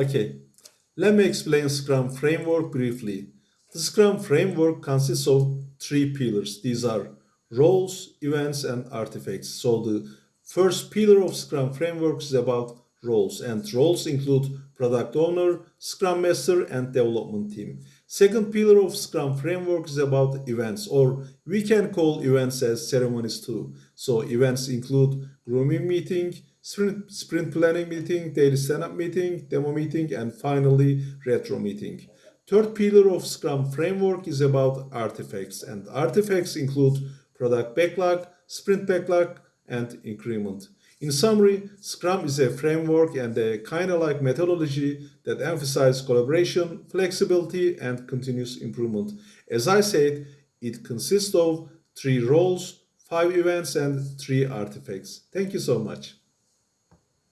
Okay, let me explain Scrum framework briefly. The Scrum framework consists of three pillars. These are roles, events, and artifacts. So the first pillar of Scrum framework is about roles, and roles include product owner, Scrum master, and development team. Second pillar of Scrum framework is about events, or we can call events as ceremonies too. So events include grooming meeting, sprint, sprint planning meeting, daily stand-up meeting, demo meeting, and finally retro meeting. Third pillar of Scrum framework is about artifacts, and artifacts include product backlog, sprint backlog, and increment. In summary, Scrum is a framework and a kind of like methodology that emphasizes collaboration, flexibility, and continuous improvement. As I said, it consists of three roles, five events, and three artifacts. Thank you so much.